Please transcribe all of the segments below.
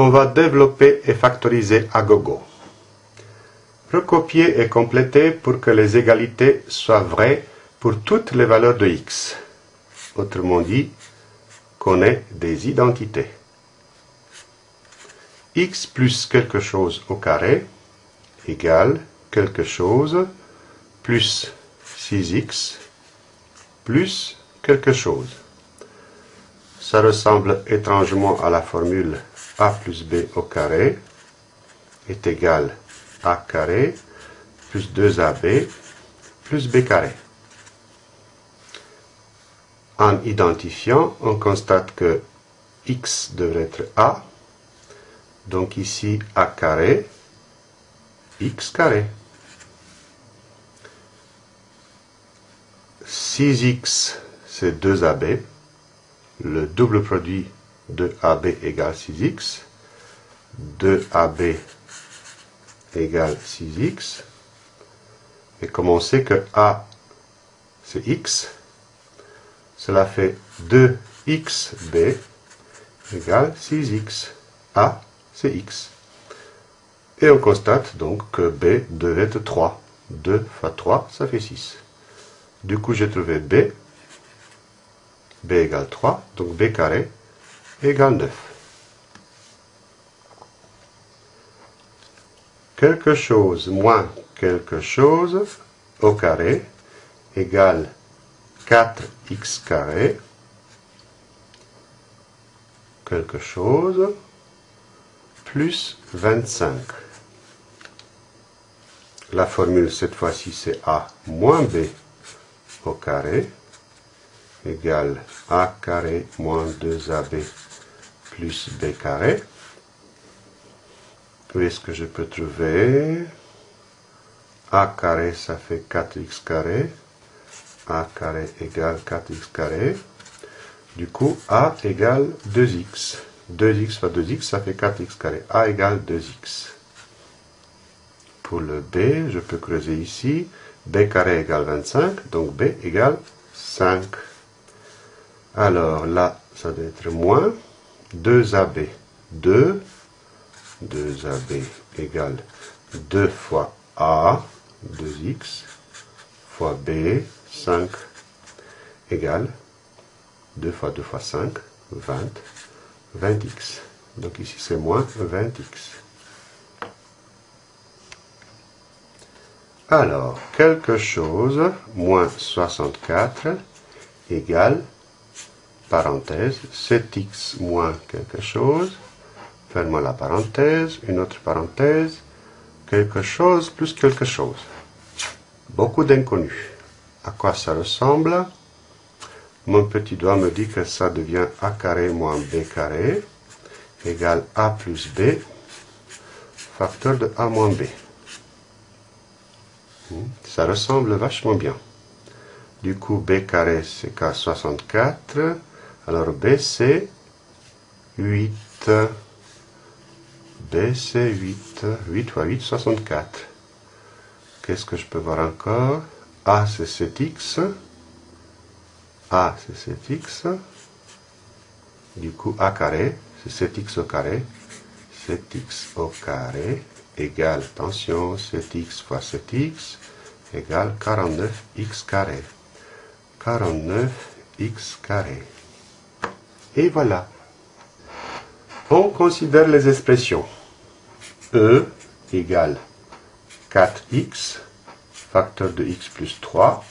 On va développer et factoriser à gogo. Recopier et compléter pour que les égalités soient vraies pour toutes les valeurs de x. Autrement dit, qu'on ait des identités. x plus quelque chose au carré égale quelque chose plus 6x plus quelque chose. Ça ressemble étrangement à la formule a plus b au carré est égal a carré plus 2ab plus b carré. En identifiant, on constate que x devrait être a, donc ici a carré, x carré. 6x, c'est 2ab. Le double produit de AB égale 6x. 2AB égale 6x. Et comme on sait que A, c'est x, cela fait 2xb égale 6x. A, c'est x. Et on constate donc que b devait être 3. 2 fois 3, ça fait 6. Du coup, j'ai trouvé b. b égale 3, donc b carré égale 9. Quelque chose moins quelque chose au carré égale 4x carré quelque chose plus 25. La formule cette fois-ci c'est a moins b au carré égale a carré moins 2ab plus b carré. Où est-ce que je peux trouver? A carré ça fait 4x carré a carré égale 4x carré. Du coup, a égale 2x. 2x fois 2x, ça fait 4x carré. a égale 2x. Pour le b, je peux creuser ici. b carré égale 25, donc b égale 5. Alors là, ça doit être moins 2ab. 2, 2ab égale 2 fois a, 2x, fois b, 5 égale 2 fois 2 fois 5, 20, 20x. Donc ici c'est moins 20x. Alors, quelque chose, moins 64, égale, parenthèse, 7x moins quelque chose, fermons la parenthèse, une autre parenthèse, quelque chose plus quelque chose. Beaucoup d'inconnus. À quoi ça ressemble? Mon petit doigt me dit que ça devient a carré moins b carré égale a plus b facteur de a moins b. Hmm, ça ressemble vachement bien. Du coup, b carré, c'est k 64. Alors, b, c'est 8. b, c'est 8. 8 fois 8, 64. Qu'est-ce que je peux voir encore? A, c'est 7x. A, c'est 7x. Du coup, A carré, c'est 7x au carré. 7x au carré égale, attention, 7x fois 7x égale 49x carré. 49x carré. Et voilà. On considère les expressions. E égale 4x, facteur de x plus 3,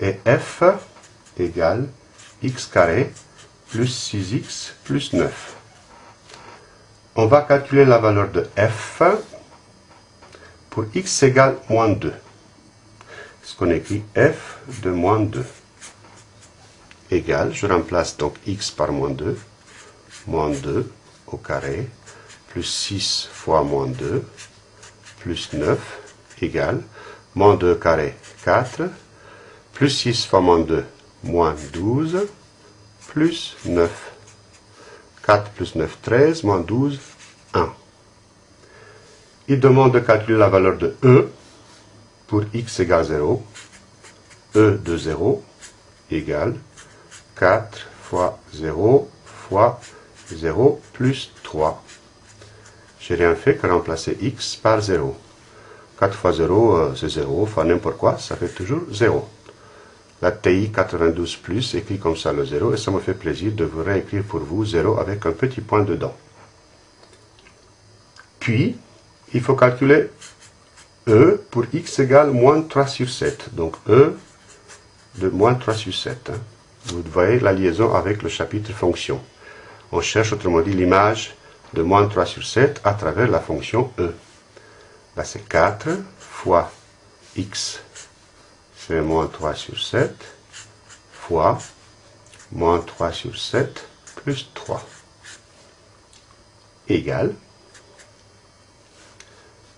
et f égale x carré plus 6x plus 9. On va calculer la valeur de f pour x égale moins 2. Ce qu'on écrit f de moins 2 égale, je remplace donc x par moins 2, moins 2 au carré, plus 6 fois moins 2, plus 9, égale, moins 2 carré, 4, plus 6 fois moins 2, moins 12, plus 9. 4 plus 9, 13, moins 12, 1. Il demande de calculer la valeur de E pour x égale 0. E de 0 égale 4 fois 0 fois 0 plus 3. J'ai rien fait que remplacer x par 0. 4 fois 0, euh, c'est 0, enfin n'importe quoi, ça fait toujours 0. La TI 92 plus écrit comme ça le 0, et ça me fait plaisir de vous réécrire pour vous 0 avec un petit point dedans. Puis, il faut calculer E pour x égale moins 3 sur 7. Donc E de moins 3 sur 7. Hein. Vous voyez la liaison avec le chapitre fonction. On cherche autrement dit l'image de moins 3 sur 7 à travers la fonction E. Là c'est 4 fois x, c'est moins 3 sur 7, fois moins 3 sur 7 plus 3, égale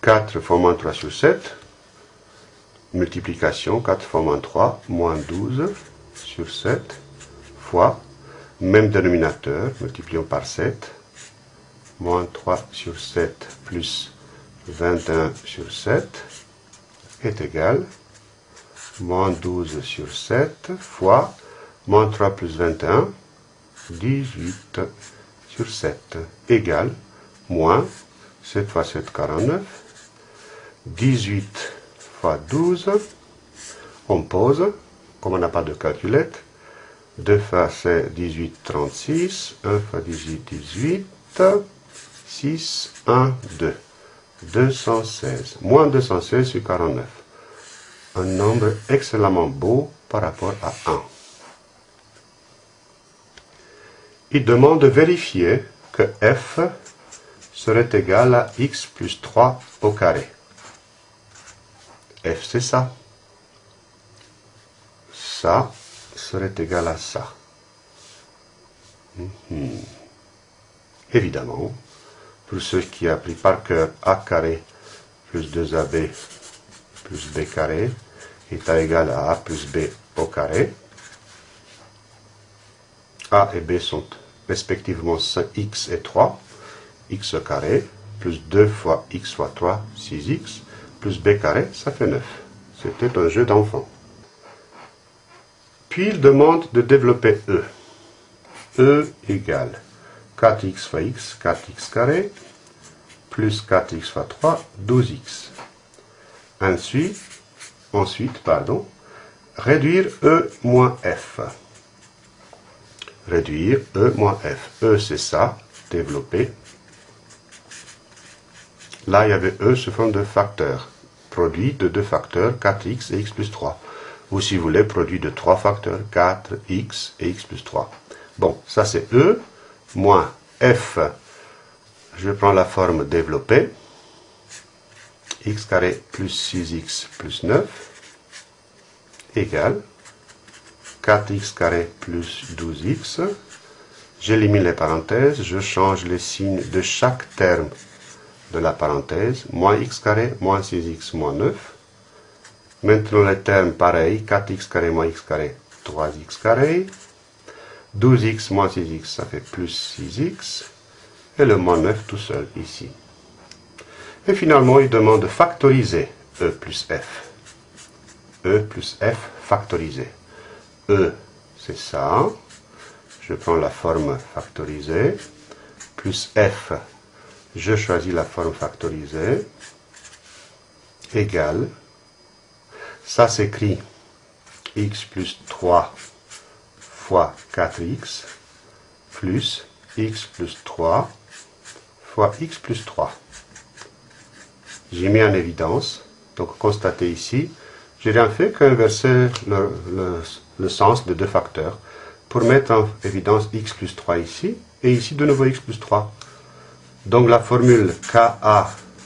4 fois moins 3 sur 7, multiplication, 4 fois moins 3, moins 12 sur 7, fois, même dénominateur, multiplions par 7, moins 3 sur 7 plus 21 sur 7 est égal moins 12 sur 7 fois moins 3 plus 21, 18 sur 7 égale moins 7 fois 7, 49, 18 fois 12, on pose, comme on n'a pas de calculette, 2 fois c'est 18, 36, 1 fois 18, 18, 6, 1, 2. 216. Moins 216 sur 49. Un nombre excellemment beau par rapport à 1. Il demande de vérifier que f serait égal à x plus 3 au carré. f c'est ça. Ça serait égal à ça. Mhm. Évidemment, pour ceux qui appris par cœur a carré plus 2ab plus b carré est égal à a plus b au carré. a et b sont respectivement 5x et 3, x au carré, plus 2 fois x fois 3, 6x, plus b carré, ça fait 9. C'était un jeu d'enfant. Puis il demande de développer E. E égale 4x fois x, 4x carré, plus 4x fois 3, 12x. Ensuite, ensuite pardon, réduire E moins F. Réduire E moins F. E, c'est ça, développer. Là, il y avait E sous forme de facteur. Produit de deux facteurs, 4x et x plus 3. Ou si vous voulez, produit de trois facteurs, 4x et x plus 3. Bon, ça c'est E moins f, je prends la forme développée, x carré plus 6x plus 9 égale 4x carré plus 12x. J'élimine les parenthèses, je change les signes de chaque terme de la parenthèse, moins x carré, moins 6x, moins 9. Maintenant les termes pareils, 4x carré moins x carré, 3x carré. 12x moins 6x, ça fait plus 6x. Et le moins 9 tout seul ici. Et finalement, il demande de factoriser E plus F. E plus F factorisé. E, c'est ça. Je prends la forme factorisée. Plus F, je choisis la forme factorisée. Égal. Ça s'écrit x plus 3 fois 4x plus x plus 3 fois x plus 3. J'ai mis en évidence, donc constatez ici, j'ai rien fait qu'inverser le, le, sens de deux facteurs pour mettre en évidence x plus 3 ici, et ici de nouveau x plus 3. Donc la formule ka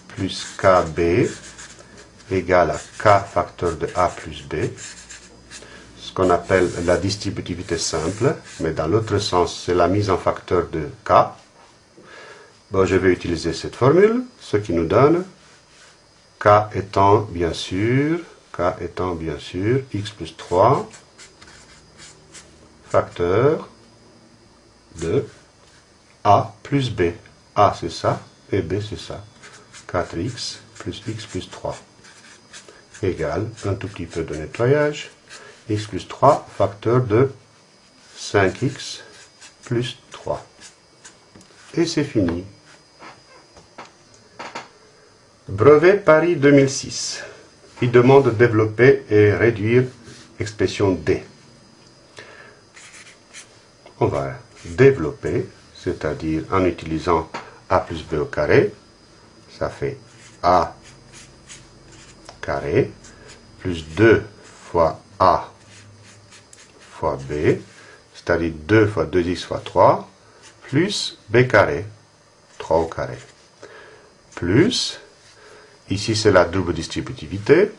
plus kb égale à k facteur de a plus b qu'on appelle la distributivité simple, mais dans l'autre sens, c'est la mise en facteur de k. Bon, je vais utiliser cette formule, ce qui nous donne k étant bien sûr, k étant bien sûr x plus 3 facteur de a plus b. a c'est ça et b c'est ça. 4x plus x plus 3 égale un tout petit peu de nettoyage x plus 3 facteur de 5x plus 3. et c'est fini. Brevet Paris 2006. Il demande de développer et réduire expression D. On va développer, c'est-à-dire en utilisant A plus B au carré, ça fait A carré, plus 2 fois A fois B, c'est-à-dire 2 fois 2x fois 3, plus B carré, 3 au carré, plus, ici c'est la double distributivité,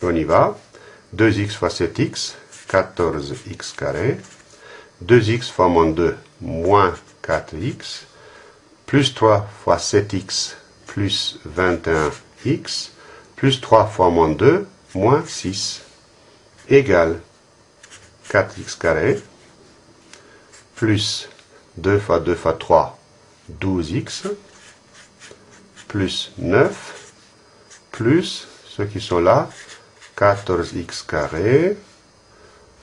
on y va, 2x fois 7x, 14x carré, 2x fois moins 2, moins 4x, plus 3 fois 7x, plus 21x, plus 3 fois moins 2, moins 6, égale 4x carré, plus 2 fois 2 fois 3, 12x, plus 9, plus ceux qui sont là, 14x carré,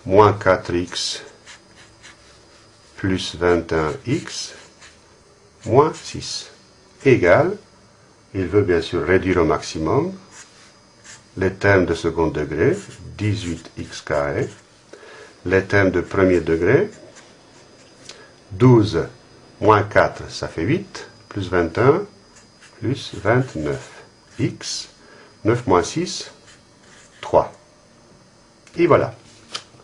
moins 4x, plus 21x, moins 6, égale, il veut bien sûr réduire au maximum, les termes de second degré, 18x carré, les termes de premier degré, 12 moins 4, ça fait 8, plus 21, plus 29. x, 9 moins 6, 3. Et voilà.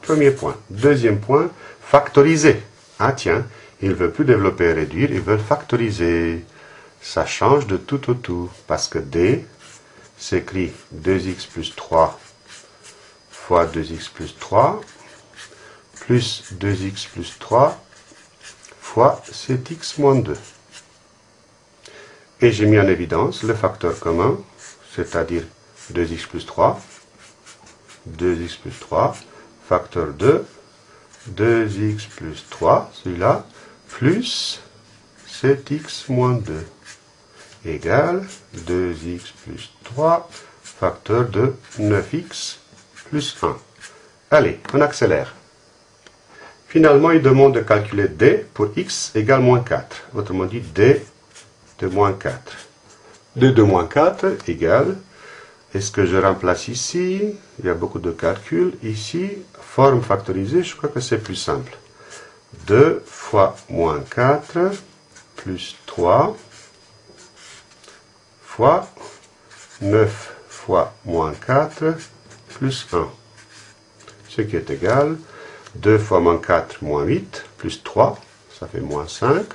Premier point. Deuxième point, factoriser. Ah tiens, il ne veut plus développer et réduire, il veut factoriser. Ça change de tout au tout, parce que D s'écrit 2x plus 3 fois 2x plus 3 plus 2x plus 3 fois 7x moins 2. Et j'ai mis en évidence le facteur commun, c'est-à-dire 2x plus 3, 2x plus 3, facteur 2, 2x plus 3, celui-là, plus 7x moins 2, égale 2x plus 3, facteur de 9x plus 1. Allez, on accélère. Finalement, il demande de calculer d pour x égale moins 4. Autrement dit, d de moins 4. d de moins 4 égale, est-ce que je remplace ici? Il y a beaucoup de calculs. Ici, forme factorisée, je crois que c'est plus simple. 2 fois moins 4 plus 3 fois 9 fois moins 4 plus 1. Ce qui est égal 2 fois moins 4 moins 8 plus 3, ça fait moins 5.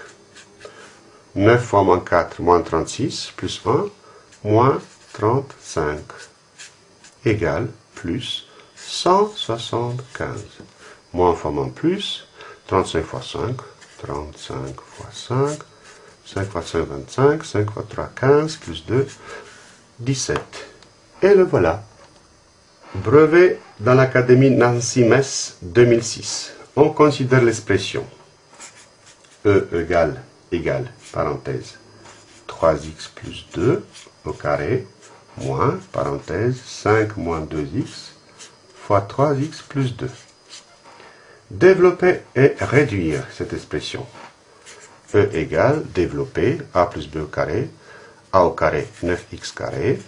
9 fois moins 4 moins 36 plus 1 moins 35 égale plus 175. Moins fois moins plus 35 fois 5, 35 fois 5, 5 fois 5, 25, 5 fois 3, 15, plus 2, 17. Et le voilà. Brevet dans l'Académie Nancy-Metz 2006. On considère l'expression E égale, égale, parenthèse, 3x plus 2 au carré, moins, parenthèse, 5 moins 2x, fois 3x plus 2. Développer et réduire cette expression. E égale, développer, a plus b au carré, a au carré 9x carré,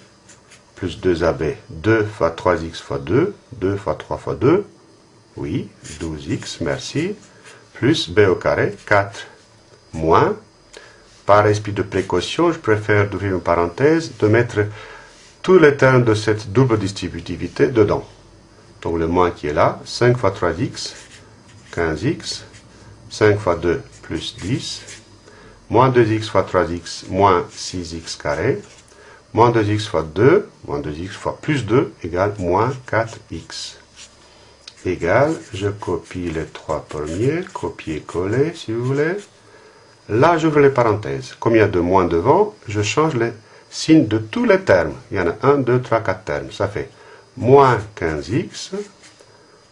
plus 2ab, 2 fois 3x fois 2, 2 fois 3 fois 2, oui, 12x, merci, plus b au carré, 4, moins, par esprit de précaution, je préfère d'ouvrir une parenthèse, de mettre tous les termes de cette double distributivité dedans. Donc le moins qui est là, 5 fois 3x, 15x, 5 fois 2 plus 10, moins 2x fois 3x, moins 6x carré, Moins 2x fois 2, moins 2x fois plus 2 égale moins 4x. Égale, je copie les trois premiers, copier-coller si vous voulez. Là, j'ouvre les parenthèses. Comme il y a de moins devant, je change les signes de tous les termes. Il y en a 1, 2, 3, 4 termes. Ça fait moins 15x,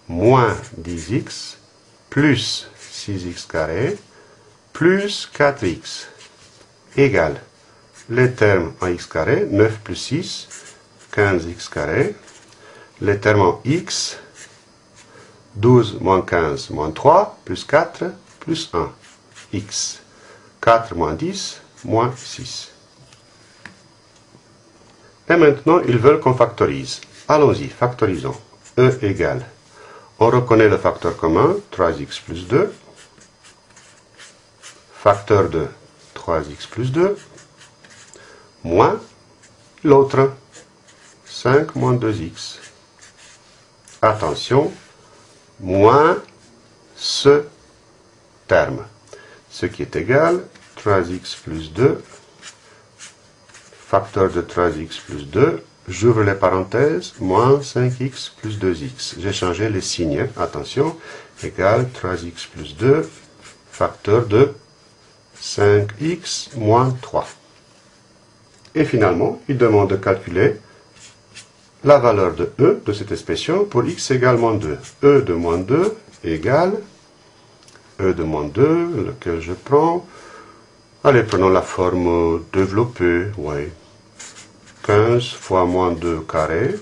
moins 10x, plus 6x carré, plus 4x, égale les termes en x carré, 9 plus 6, 15x carré, les termes en x, 12 moins 15 moins 3, plus 4, plus 1, x. 4 moins 10, moins 6. Et maintenant, ils veulent qu'on factorise. Allons-y, factorisons. E égale. On reconnaît le facteur commun, 3x plus 2. Facteur de 3x plus 2. Moins l'autre, 5 moins 2x. Attention, moins ce terme. Ce qui est égal, 3x plus 2 facteur de 3x plus 2, j'ouvre les parenthèses, moins 5x plus 2x. J'ai changé les signes, attention, égal 3x plus 2, facteur de 5x moins 3. Et finalement, il demande de calculer la valeur de e de cette expression pour x égale moins 2. e de moins 2 égale e de moins 2, lequel je prends. Allez, prenons la forme développée, ouais. 15 fois moins 2 carré,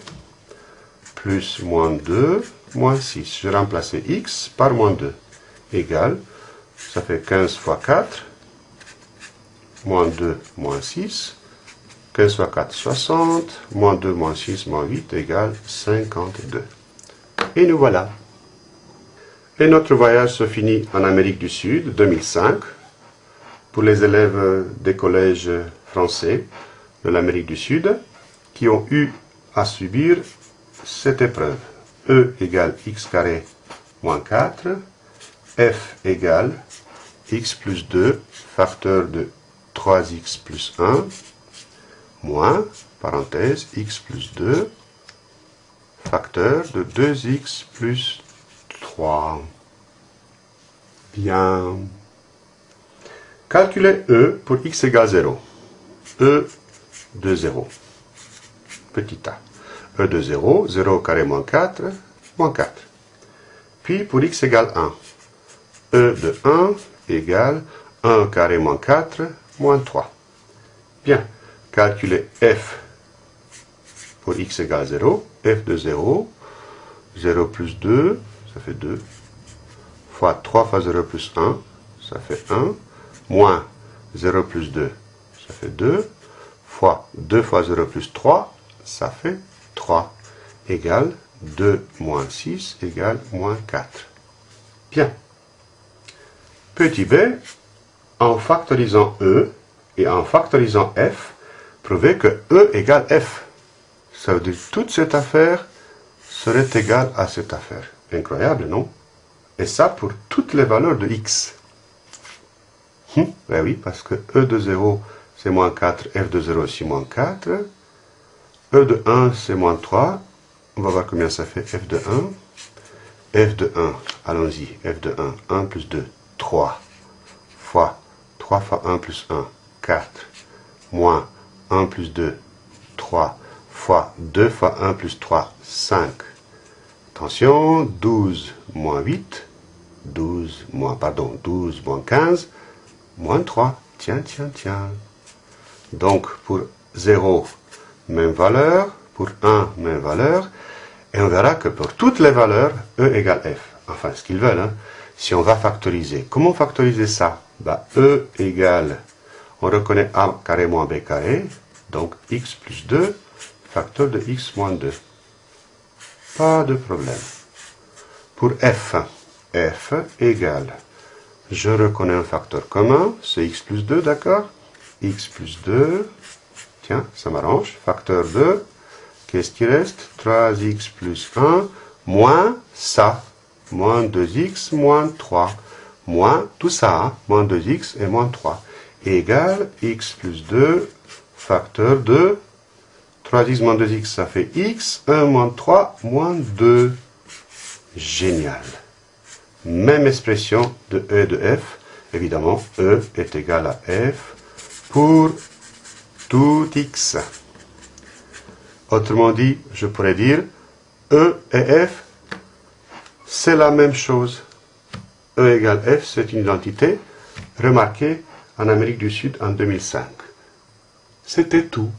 plus moins 2, moins 6. Je remplace x par moins 2, égale, ça fait 15 fois 4, moins 2, moins 6, 15 fois 4, 60, moins 2, moins 6, moins 8, égale 52. Et nous voilà. Et notre voyage se finit en Amérique du Sud, 2005, pour les élèves des collèges français de l'Amérique du Sud qui ont eu à subir cette épreuve. E égale x carré moins 4, f égale x plus 2, facteur de 3x plus 1, moins, parenthèse, x plus 2, facteur de 2x plus 3. Bien. Calculez E pour x égale 0. E de 0. Petit a. E de 0, 0 carré moins 4, moins 4. Puis pour x égale 1. E de 1 égale 1 carré moins 4, moins 3. Bien, calculez f pour x égale 0. f de 0, 0 plus 2, ça fait 2, fois 3 fois 0 plus 1, ça fait 1, moins 0 plus 2, ça fait 2, 2 fois 0 plus 3, ça fait 3, égale 2 moins 6 égale moins 4. Bien. Petit b, en factorisant e et en factorisant f, prouvez que e égale f. Ça veut dire que toute cette affaire serait égale à cette affaire. Incroyable, non? Et ça pour toutes les valeurs de x. Hum, ben oui, parce que e de 0 c'est moins 4, f de 0 aussi moins 4. E de 1, c'est moins 3. On va voir combien ça fait f de 1. f de 1, allons-y, f de 1, 1 plus 2, 3, fois 3 fois 1 plus 1, 4, moins 1 plus 2, 3, fois 2 fois 1 plus 3, 5. Attention, 12 moins 8, 12 moins, pardon, 12 moins 15, moins 3. Tiens, tiens, tiens. Donc pour 0, même valeur, pour 1, même valeur, et on verra que pour toutes les valeurs, E égale F. Enfin, ce qu'ils veulent. Hein. Si on va factoriser, comment factoriser ça? E égale, on reconnaît A carré moins B carré, donc x plus 2, facteur de x moins 2. Pas de problème. Pour F, F égale, je reconnais un facteur commun, c'est x plus 2, d'accord? X plus 2. Tiens, ça m'arrange. Facteur 2. Qu'est-ce qui reste? 3x plus 1 moins ça. Moins 2x moins 3. Moins tout ça. Moins 2x et moins 3. Égale x plus 2 facteur de 3x moins 2x, ça fait x. 1 moins 3 moins 2. Génial. Même expression de E et de F. Évidemment, E est égal à F pour tout x. Autrement dit, je pourrais dire E et F, c'est la même chose. E égale F, c'est une identité remarquée en Amérique du Sud en 2005. C'était tout.